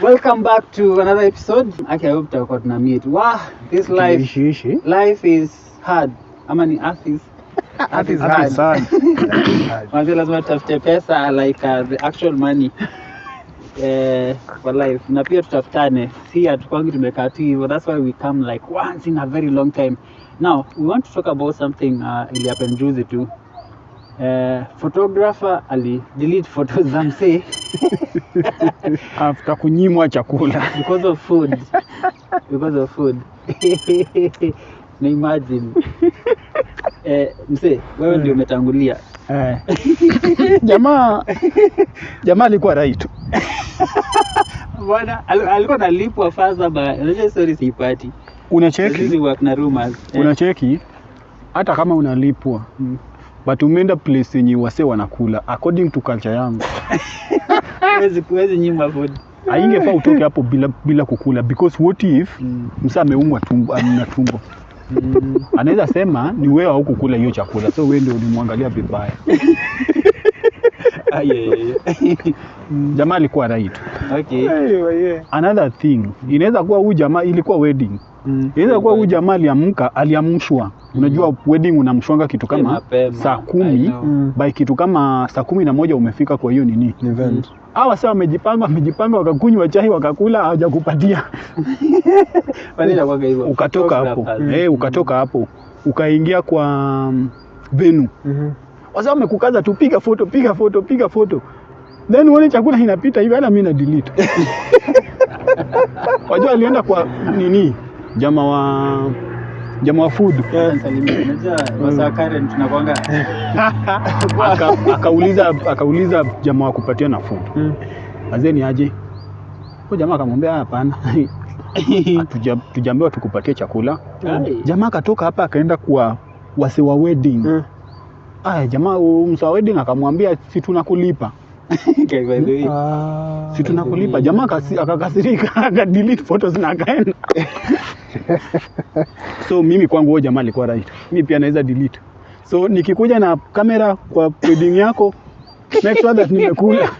Welcome back to another episode. Okay, I hope tutakuwa tuna meet. Wow, this life Ishi life is hard. Ama ni earth is Earth is hard sana. Manze lazima tutafute pesa like uh, the actual money. Eh, for life na pia tutafutane si hatukwangi tumekaa tu hivyo that's why we come like once in a very long time now we want to talk about something uh, ili happen juzi tu uh, photographer ali delete photos za msee After kunyimwa chakula. because of food because of food na imagine eh, msee wewe ndio umetangulia Eh. Jamaa jamaa alikuwa right. bwana al- alikuwa nalipwa faza ba unajua story siipati Unacheki? na rumors eh. Unacheki? Hata kama unalipwa Mm. But umeenda place yenye wase wanakula according to culture yangu. Huwezi- huwezi nyima food. Haingefaa utoke hapo bila bila kukula because what if Mm. msa ameumwa tumbo ana tumbo. Mm. anaweza sema ni wewe au kukula hiyo chakula so wewe ndio ulimwangalia vibaya. Ah, jamaa alikuwa right. Okay. Another thing inaweza kuwa huyu jamaa ilikuwa wedding Mm. inaweza kuwa huyu jamaa aliamka aliamshwa. Unajua wedding unamshwanga kitu kama saa kumi. Know. by kitu kama saa kumi na moja umefika kwa hiyo nini? Event. hawa sasa wamejipanga wamejipanga wakakunywa chai wakakula hawajakupatia. Ukatoka hapo. eh, ukatoka hapo. Ukaingia kwa mm, venu Mhm. wasa wamekukaza tu piga foto piga foto piga foto then uone chakula inapita hivi hata mi na delete. Wajua alienda kwa nini jama wa jama wa food. Tunakuanga. Aka- akauliza akauliza jama wa kupatia na food. Mm. azeni aje? Huyo jamaa akamwambia hapana. Hatuja- tujaambiwa tukupatie chakula. Jamaa akatoka hapa akaenda kwa wase wa wedding. Mm. aya jamaa huyu msa wedding akamwambia si tunakulipa Okay, by the way. Ah. si tunakulipa jamaa akasi- akakasirika akadelete photos na akaenda. So mimi kwangu huyo jamaa alikuwa right. Mimi pia naweza delete. So nikikuja na kamera kwa wedding yako make sure that nimekula.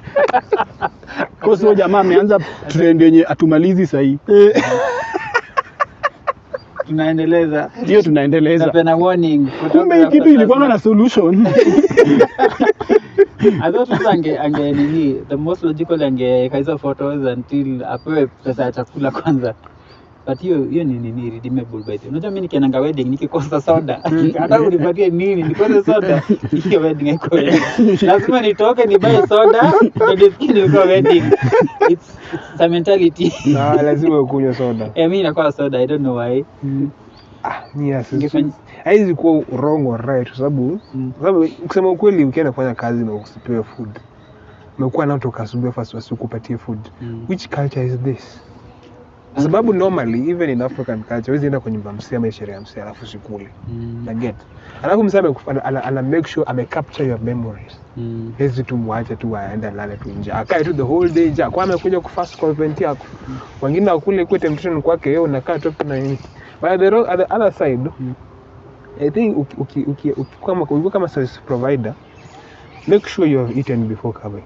Cause huyo jamaa ameanza trend yenye atumalizi sahii. Tunaendeleza. Hiyo tunaendeleza. Kumbe hii kitu ilikuwa na solution I thought sasa ange ange nini the most logical angeweka hizo photos until apewe pesa ya chakula kwanza. But hiyo hiyo ni nini redeemable by the unajua mimi nikiendanga wedding nikikosa soda hata unipatie nini nikose soda hiyo wedding iko lazima nitoke nibaye soda ndio nilikuwa wedding. It's, it's a mentality. Na lazima ukunywe soda. eh mimi nakuwa soda i don't know why. Ah, Ingefanya- haiwezi kuwa wrong or right kwa sababu Mm. sababu kusema ukweli ukienda kufanya kazi na usipewe food. Umekuwa nao toka asubuhi fast wasikupatie food. Mm. which culture is this? Kwa sababu normally even in african culture huwezi enda kwa nyumba msee ama sherehe ya msee alafu sikule Mm. na get. Alafu msee amekufa- ana, ana, make sure ame capture your memories. Mm. hezi tu mwache tu aende lale tu nje akae tu the whole day nje kwa amekuja kufast kwa event yako wengine wakule kwa temptation kwake yeye unakaa tu na nini but at the, at the other side Mm. i think ukiwa kama service provider make sure you have eaten before coming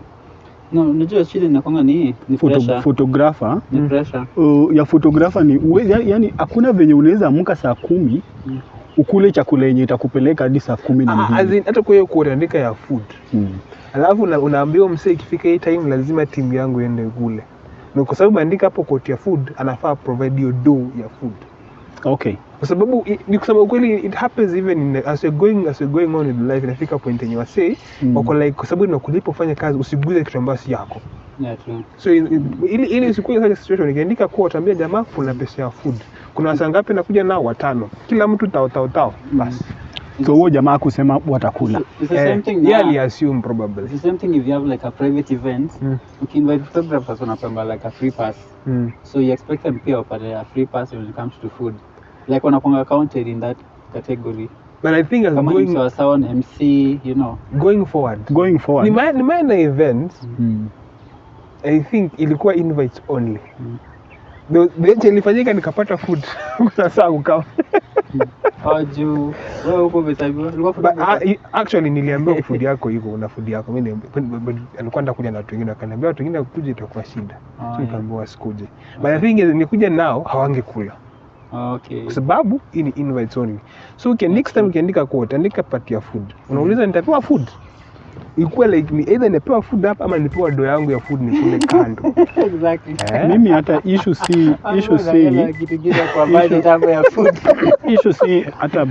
no unajua shida inakwanga ni ni pressure photographer ni Mm. pressure uh, ya photographer ni uwezi, ya- yani hakuna venye unaweza amka saa kumi Mm. ukule chakula yenye itakupeleka hadi saa kumi na Ah, as mbili in, hata kwa hiyo kuandika ya food mm. alafu una, unaambiwa msee ikifika hii time lazima timu yangu iende kule na kwa sababu andika hapo koti ya food anafaa provide hiyo dough ya food okay. Kwa sababu ni kusema ukweli it happens even in, as you're going as you're going on in life inafika point yenye wasee Mm. wako like kwa sababu inakulipa ufanye kazi usiguze kitu ambacho si yako. Yeah true. So ili ili usikuwe such situation ikiandika kuwa utaambia jamaa kuna pesa ya food kuna wasa ngapi nakuja nao watano kila mtu tao tao tao basi so huo jamaa kusema watakula It's the same eh, yeye now. aliassume probably It's the same thing if you have like a private event. Mm. Ukiinvite photographers wanapanga like a free pass. mm. So you expect them pia wapate a free pass when it comes to food. Like wanapanga counted in that category. but i think as Kama going, ni sawa sawa MC, you know. going forward going forward nime- nimeenda event mm. i think ilikuwa invites only Mm. The- the- ilifanyika nikapata food Sasa ukawa. kukaa au juu wewe huko umesabiwa ulikuwa food uh, actually niliambiwa food yako iko una food yako. Mimi alikuwa ndakuja na watu wengine akaniambia watu wengine kuja itakuwa shida. Oh, nikaambiwa wasikuje but the thing is nikuja nao hawangekula. Okay. Kwa sababu hii ni invites only. So okay, next time ukiandika quote andika part ya food. Unauliza nitapewa food? Ikuwe like ni either nipewa food hapa ama nipewa do yangu ya food nikule kando. Exactly. Eh? mimi hata issue si issue si. issue si hata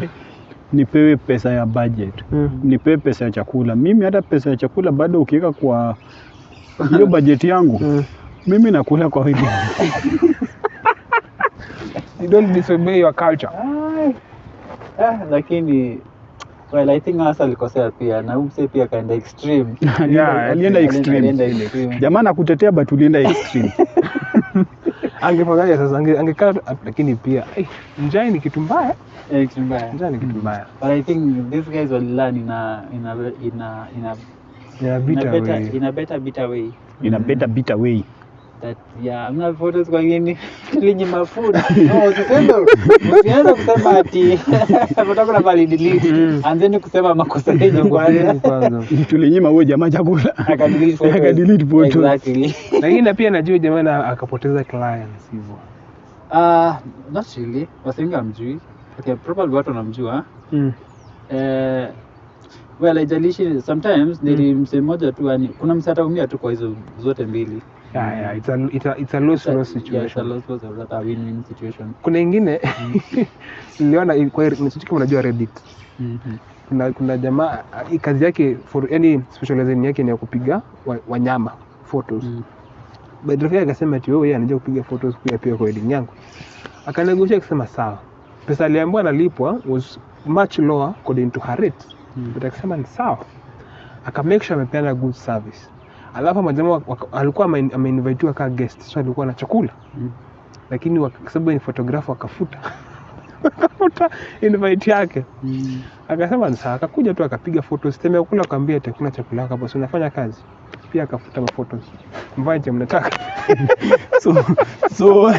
nipewe pesa ya budget Mm. nipewe pesa ya chakula mimi hata pesa ya chakula bado ukiweka kwa hiyo bajeti yangu Mm. mimi nakula kwa wingi you don't disobey your culture. Ah, lakini well i think hasa alikosea pia na umse pia kaenda extreme Yeah, Alienda extreme. jamaa nakutetea but ulienda extreme angefanyaje sasa Ange- angekaa lakini pia hey, njaa ni kitu mbaya. Eh, kitu mbaya. njaa ni kitu mbaya. But i think these guys will learn in a in a in a in a, in a better way. in a better bitter way. in a better bitter way. Mm yeah mna photos kwa ngine linyi mafood no usiseme usianze kusema ati mtaka na bali Mm. anzeni kusema makosa yenu kwanza Kwanza. tulinyima huyo jamaa chakula. Akadelete photos. lakini na pia najua jamaa akapoteza clients hivyo. Uh not really. Wasengi amjui okay probably watu wanamjua. Mm. Uh, well haijalishi. Sometimes mmoja tu yani kuna mse ataumia tu kwa hizo zote mbili yeah, yeah, it's a, it's a, it's a loss Yeah, it's a situation. loss loss or rather a win-win situation. Kuna ingine niliona i- kwa sijui unajua reddit. Mhm. kuna, kuna jamaa kazi yake for yani specialization yake ni ya kupiga wa- wanyama photos. Mm. yake akasema ati wewe anaja kupiga photos pia pia kwa wedding yangu. Akanegotia akasema sawa. Pesa aliambiwa analipwa was much lower according to her rate. Mm. but akasema ni sawa. Aka make sure amepeana good service alafu majamaa wak- alikuwa ame- ameinvitiwa kaa guest so alikuwa na chakula. Mm. lakini sababu ni photographer akafuta akafuta invite yake. Mm. akasema ni sawa akakuja tu akapiga photos. Tena kula akaambia ati kuna chakula hapo si unafanya kazi? Pia akafuta maphotos mvae cha mnataka? So so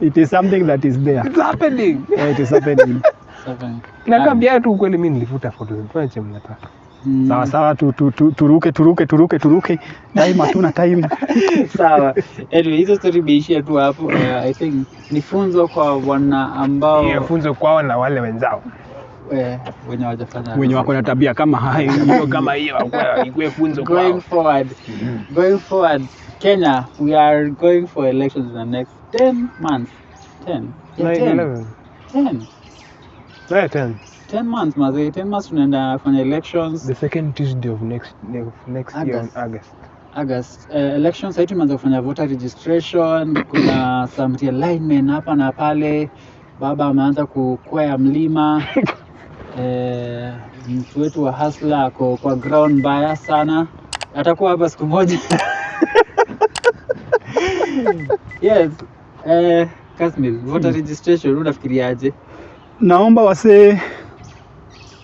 it is something that is there. It's happening. Yeah, it is happening. Na nakwambia tu ukweli mimi nilifuta photos. Cha mnataka Mm. sawa sawa tu, tu, tu, turuke turuke turuke turuke. Time hatuna time. Sawa. Anyway hizo story imeishia tu hapo. Uh, i think ni funzo kwa wana ambao yeah, funzo kwao na wale wenzao. Eh, wenye wajafanya wenye wako na tabia kama hayo hiyo kama hiyo ikuwe funzo going kwao forward going forward. Kenya we are going for elections in the next 10 months. 10 yeah, Nine, 10 eleven. 10 Nine, ten. 10 months mazee 10 months tunaenda fanya elections. The second tuesday of next, of next year August. on august. August. Uh, elections sasa tumeanza kufanya voter registration kuna some realignment hapa na pale. Baba ameanza kukwea mlima. Eh, mtu wetu wa hasla ako kwa ground mbaya sana. Atakuwa hapa siku moja. Yes. Eh, Kasmil, voter registration unafikiriaje? Naomba wasee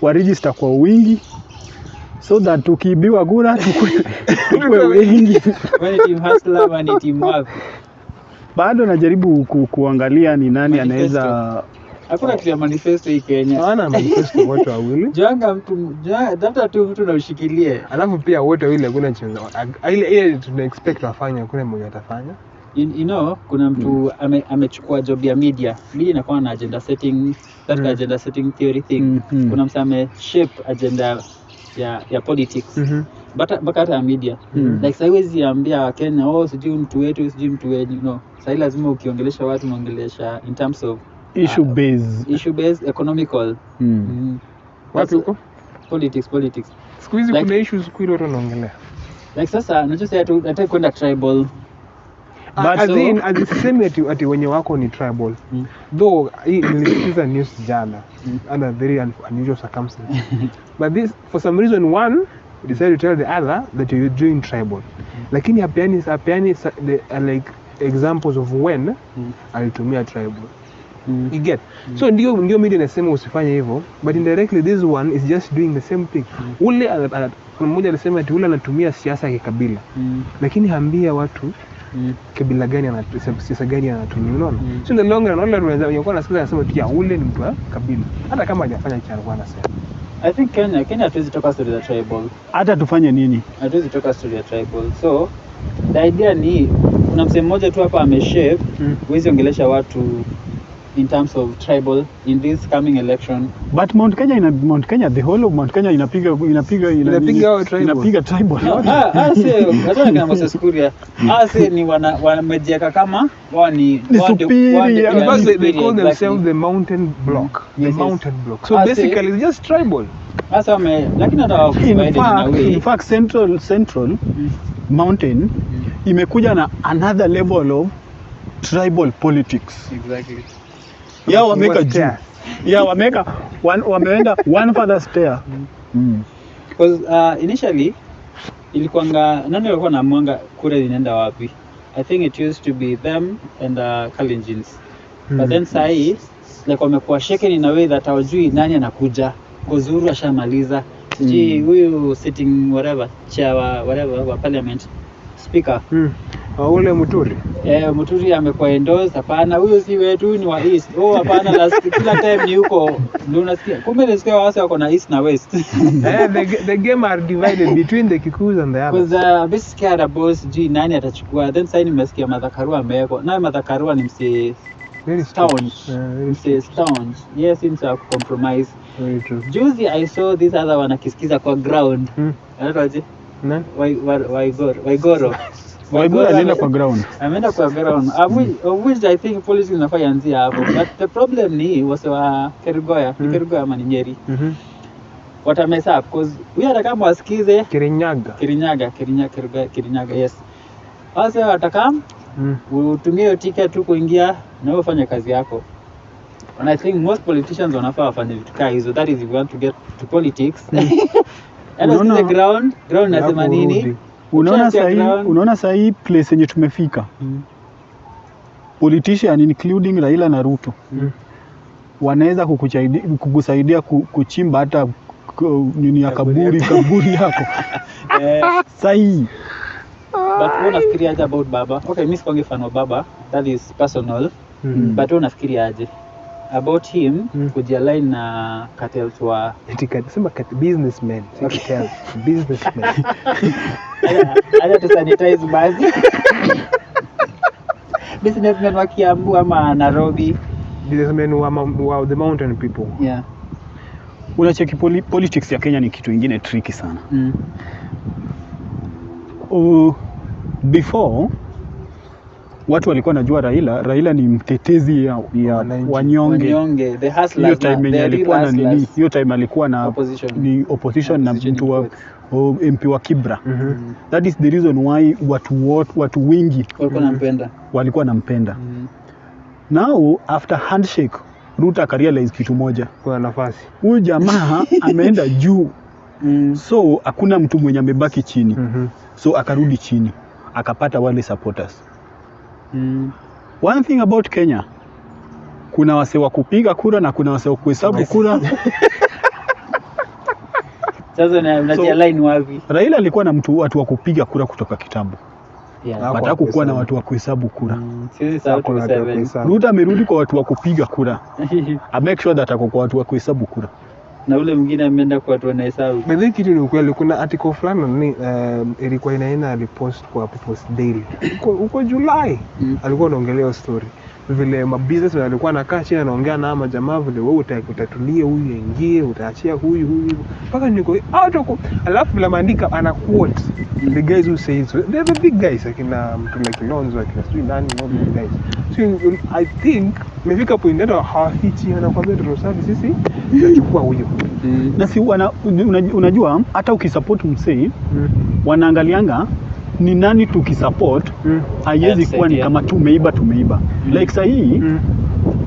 waregister kwa wingi. So that tukiibiwa kura tukue, tukue wengi. Bado najaribu ku, kuangalia ni nani anaweza hakuna kitu ya manifesto hii Kenya. Hawana manifesto wote wawili. Janga mtu tafuta tu mtu na ushikilie. alafu pia wote wawili hakuna chenza ile ile tuna expect wafanye hakuna mmoja atafanya You, you know, kuna mtu ame, amechukua job ya media. Media inakuwa na agenda setting, that Mm. agenda setting theory thing. Mm, -hmm. Kuna mtu ame shape agenda ya ya politics. mm -hmm mpaka hata ya media. Mm. Like sasa huwezi ambia Wakenya, oh sijui mtu wetu, sijui mtu wenyu. No. Sasa lazima ukiongelesha watu unaongelesha in terms of issue base issue based economical. mm. Mm. wapi huko Politics, politics. siku hizi Like- kuna issues ile watu wanaongelea Like sasa nachosea tu nataka kwenda tribal. But as so- in as sisemi ati, ati wenye wako ni tribal Mm. though hii nilisikiza news jana Mm. under very un unusual circumstances but this for some reason one decided to tell the other that you're doing tribal mm. lakini hapeani hapeani the, uh, like examples of when Mm. alitumia tribal Mm. you get so ndio ndio media inasema usifanye hivyo but indirectly this one is just doing the same thing ule ana- kuna mmoja alisema ati ule anatumia siasa ya kikabila Mm. lakini haambia watu Mm. kabila gani anasiasa gani anatumia unaona Mm. so in the long run wale unaweza kuwa nasikiza anasema tu ya ule ni mtu wa kabila hata kama hajafanya cha alikuwa anasema I think Kenya Kenya hatuwezi toka story za tribal hata tufanye nini hatuwezi toka story ya tribal so the idea ni kuna msemo mmoja tu hapa ameshape Mm. huwezi ongelesha watu in terms of tribal in this coming election. But Mount Kenya ina Mount Kenya the whole of Mount Kenya inapiga inapiga ina- Inapiga tribal. inapiga tribal. Ah, ah, si- hata kina Moses Kuria ah, sio ni wana wamejieka kama wao ni Ni wao they, they call themselves the mountain block. The Yes, yes. mountain block. So Ah, basically it's just tribal. Sasa wame lakini hata in fact, in fact central central Mm. mountain mm. imekuja na another level of tribal politics. Exactly. Ya wameweka juu ya wameka one, wameenda one further stair mm. Because uh, initially ilikuwanga nani walikuwa na mwanga kura zinaenda wapi? I think it used to be them and uh, Kalenjins. mm. But Mm. then sahii like wamekuwa shaken in a way that hawajui nani anakuja. Because Uhuru ashamaliza. Sijui huyu sitting whatever chair whatever wa parliament speaker Mm. Ah, ule Muturi Eh, Muturi amekuwa endorsed. Hapana, huyo si wetu, ni wa East. Oh, hapana, last kila time ni huko ndio unasikia. Kumbe nasikia wase wako na East na West. eh, the, the game are divided between the Kikuus and the others Because uh, basically ada boss G nani atachukua. Then sasa nimesikia Martha Karua amewekwa. Naye Martha Karua ni msee very staunch. Eh, very Msee staunch. Yes, seems to compromise. very true Juzi I saw this other one akisikiza kwa ground. Hmm. Anaitwaje? Nani? Wai- wa- Waigoro. Waigoro. Waiguru alienda kwa ground. ameenda kwa ground. Of which, of which I think policy inafaa ianzie hapo. But the problem ni wase wa Kerugoya ni Mm. Kerugoya ama ni Nyeri. Mhm. watamess up because huyu hata kama wasikize Kirinyaga. Kirinyaga Kirinyaga Kerugoya Kirinyaga yes. Wase watakam Mm. utumie hiyo ticket tu kuingia na ufanye kazi yako. And I think most politicians wanafaa wafanye vitu kaa hizo. That is if you want to get to politics and Unaona- the ground? Ground nasema nini. Unaona sahi, unaona sahi place yenye tumefika? Mm. politician including Raila na Ruto. Mm. wanaweza kukusaidia, kukusaidia kuchimba hata nini ya kaburi kaburi yako. sahi but wewe unafikiria aje about baba? Okay mimi sikwangi fan wa baba. That is personal. Mm. but wewe unafikiria aje about him Mm. kujialign na cartels wa sema businessmen Okay. cartels, businessmen acha tu sanitize basi businessmen wa Kiambu ama Nairobi businessmen wa, wa the mountain people yeah unacheki poli, politics ya Kenya ni kitu ingine tricky sana mm. uh, before watu walikuwa wanajua Raila. Raila ni mtetezi ya, ya wanyonge. Wanyonge. The hiyo time na- yenye alikuwa na nini? hiyo time alikuwa na Opposition. ni opposition na mtu wa Oh, MP wa Kibra. Mm -hmm. that is the reason why watu watu, watu wengi walikuwa nampenda walikuwa nampenda Mm. now after handshake Ruto akarealize kitu moja. Kwa nafasi. Huyu jamaa ameenda juu. Mm. so hakuna mtu mwenye amebaki chini. Mm -hmm. so akarudi chini. Akapata wale supporters Mm. one thing about Kenya kuna wase wa kupiga kura na kuna wase wa kuhesabu kura. Sasa una- unajialign wapi? Raila alikuwa na mtu watu wa kupiga kura kutoka kitambo. Yeah. Hakukuwa na watu wa kuhesabu kura. Mm. Ruto amerudi kwa watu wa kupiga kura. I make sure that ako kwa watu wa kuhesabu kura na ule mwingine ameenda kwa watu wanahesabu. Hii kitu ni ukweli kuna article fulani ni um, ilikuwa inaenda alipost kwa People's Daily. Huko huko Julai Mm. alikuwa anaongelea story vile mabusiness walikuwa nakaa chini anaongea na ama jamaa vile wewe uta, utatulia huyu aingie utaachia huyu huyu mpaka niko out of alafu vile maandika ana quote the guys who say so they're the big guys akina mtu like Lonzo akina sijui nani no big guys so I think imefika point ndio hawafichi anakuambia tunasabi sisi tutachukua huyo Mm. na si unajua hata ukisupport msee mm. wanaangalianga ni nani tukisupport Mm. haiwezi kuwa ni kama tumeiba tumeiba Mm. like sahii Mm.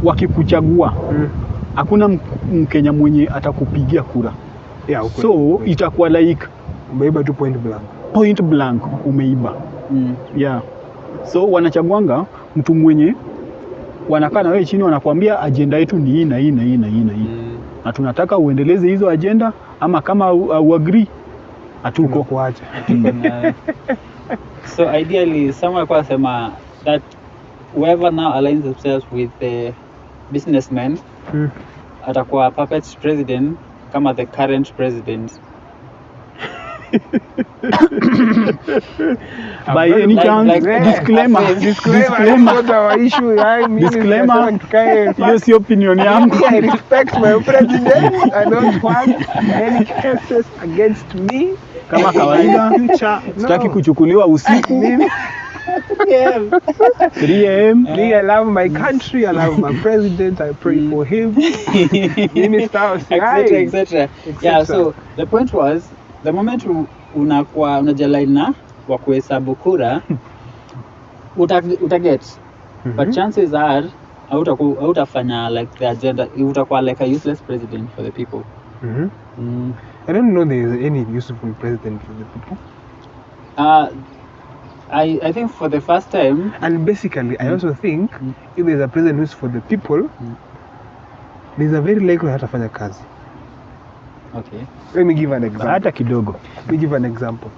wakikuchagua Mm. hakuna mm. mkenya mwenye atakupigia kura Yeah, okay. so okay. itakuwa like umeiba tu point blank. point blank umeiba Mm. yeah so wanachaguanga mtu mwenye wanakaa na wewe chini wanakuambia ajenda yetu ni hii na hii na hii na hii na hii Mm. na tunataka uendeleze hizo ajenda ama kama au agree hatuko so ideally someone alikuwa sema that whoever now aligns themselves with the businessmen Mm. atakuwa puppet president kama the current president by any like- chance like- disclaimer like- Disclaimer, not our issue. I mean, Disclaimer. hiyo si opinion yangu I respect my president. I don't want any cases against me. Kama kawaida. sitaki kuchukuliwa usiku. Mimi, 3 am yeah. I love my country. I love my president. I pray for him. minister etc etc yeah so the point was the moment unakuwa unajalaina wa kuhesabu kura uta, utaget but chances are hautafanya like the agenda utakuwa like a useless president for the people Mhm. mm. I don't know there is any useful president for the people. uh, I, I think for the first time And basically, mm. I also think Mm. if there's a president who's for the people, Mm. there's a very likely hatafanya kazi. okay Let me give an example. hata kidogo Let me give an example.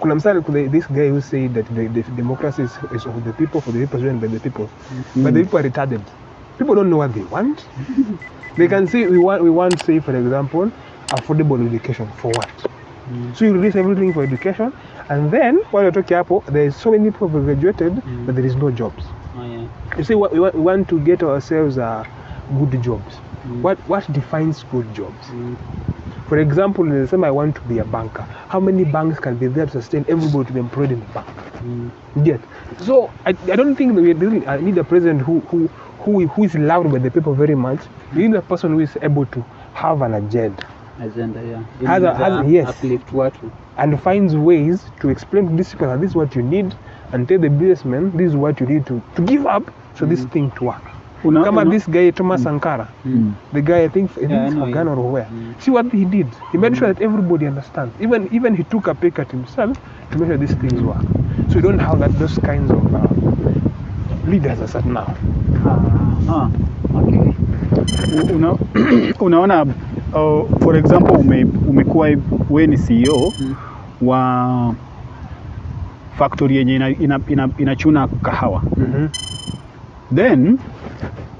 Kuna kuna this guy who said that the, the democracy is, is of the people, for the people, driven by the people. Mm. But the people are retarded. People don't know what they want. they can say we want, we want, say, for example, affordable education. For what? So you release everything for education, and then while you're talking about, there is so many people who graduated, Mm. but there is no jobs. oh, yeah. You see, what we want, we want to get ourselves uh, good jobs. Mm. What what defines good jobs? Mm. For example, let's say I want to be a banker. How many banks can be there to sustain everybody to be employed in the bank? Mm. Yet, so I, I don't think that we really I need a president who who who who is loved by the people very much. We need a person who is able to have an agenda agenda yeah Has a- has a- yes. uplift watu and finds ways to explain to these people that this is what you need and tell the businessmen this is what you need to, to give up so this Mm. thing to work. Una- Kama una- this guy Thomas Sankara, Mm. the guy I think I think Yeah, it's from Ghana or where. Mm. See what he did. He made sure that everybody understands. Even even he took a pay cut himself to make sure these things work. So you don't have that those kinds of uh, leaders as at now. Ah, okay una, unaona uh, for example ume, umekuwa we ni CEO Mm. wa factory yenye ina, ina, ina, inachuna kahawa Mm-hmm. then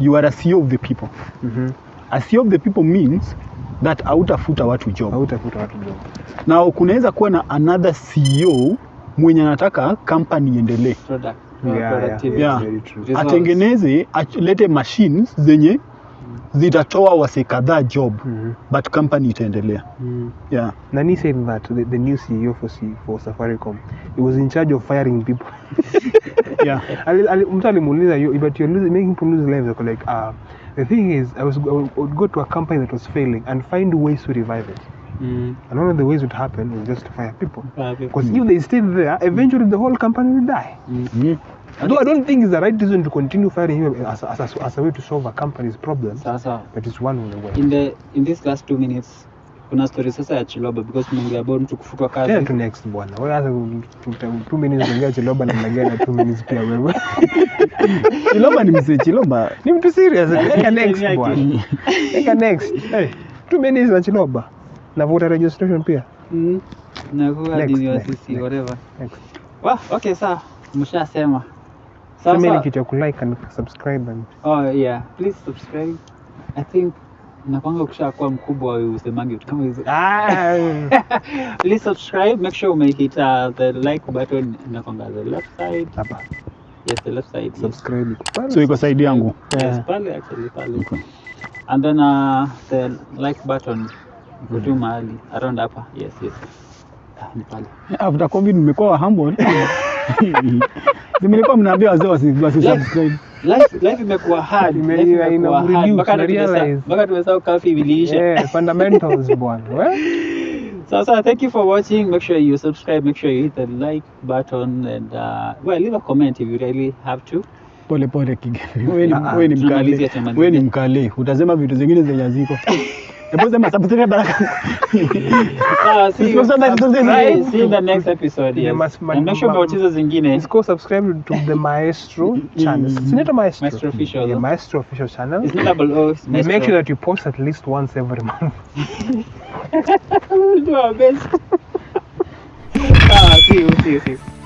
you are a CEO of the people Mm-hmm. a CEO of the people means that hautafuta watu job Hautafuta watu job. na kunaweza kuwa na another CEO mwenye anataka company iendelee atengeneze alete machines zenye zitatoa wase kadhaa job Mm-hmm. but company itaendelea Mm. yeah. Nani said that the, the new CEO for for Safaricom, he was in charge of firing people. Yeah. Mtu alimuuliza but you're losing, making people lose lives Ako like uh, the thing is I was I would go to a company that was failing and find ways to revive it Mm. and one of the ways would happen was just to fire people. Because because if they stayed there eventually the whole company will die. Mm. Mm. though I don't think it's the right reason to continue firing him as, as, as, as a way to solve a company's problem. sasa but it's one of the ways in the in this last two minutes kuna story sasa ya chiloba because mungi about mtu kufutwa kazi. Tena tu next bwana. Wewe hata two minutes ongea chiloba na mnagea na two minutes pia wewe? Chiloba ni mzee Chiloba. ni mtu serious. Eka next bwana. eka next. Hey, two minutes na chiloba na voter registration pia. Mm. nakuwa next. whatever. Next. Wah, okay sawa. Mshasema. Sasa kitu ya kulike and subscribe and oh yeah. Please subscribe. I think nakwanga ukishakuwa mkubwa usemangi vitu kama hizo. Ah, please subscribe make sure umehit uh, the like button inakwanga the left side. Hapa. Yes the left side yes. subscribe. So iko side yangu. yes pale actually pale. Okay. and then uh, the like button iko tu mahali around hapa yes yes ah, ni pale After COVID humble. Mnaambia wazee wasi wasi life imekuwa hard mpaka tumesahau kafi iliisha fundamentals bwana So, so thank you for watching. Make sure you subscribe. Make sure you hit the like button and uh, well, leave a comment if you really have to. Pole pole kigeni. Wewe ni Ah, ah, wewe ni tunamalizia, mkale. Wewe ni mkale. Utasema vitu zingine zenye ziko. Hebu sema subscribe baraka. Ah, see, you, Bye. see you in the next episode. Yes. and make sure umewatch zingine. Let's go subscribe to the Maestro channel. Sinaitwa Maestro. Maestro Official, Yeah. Maestro official channel. It's not double O. It's make sure that you post at least once every month. we'll do our best. ah, see you, see you, see you.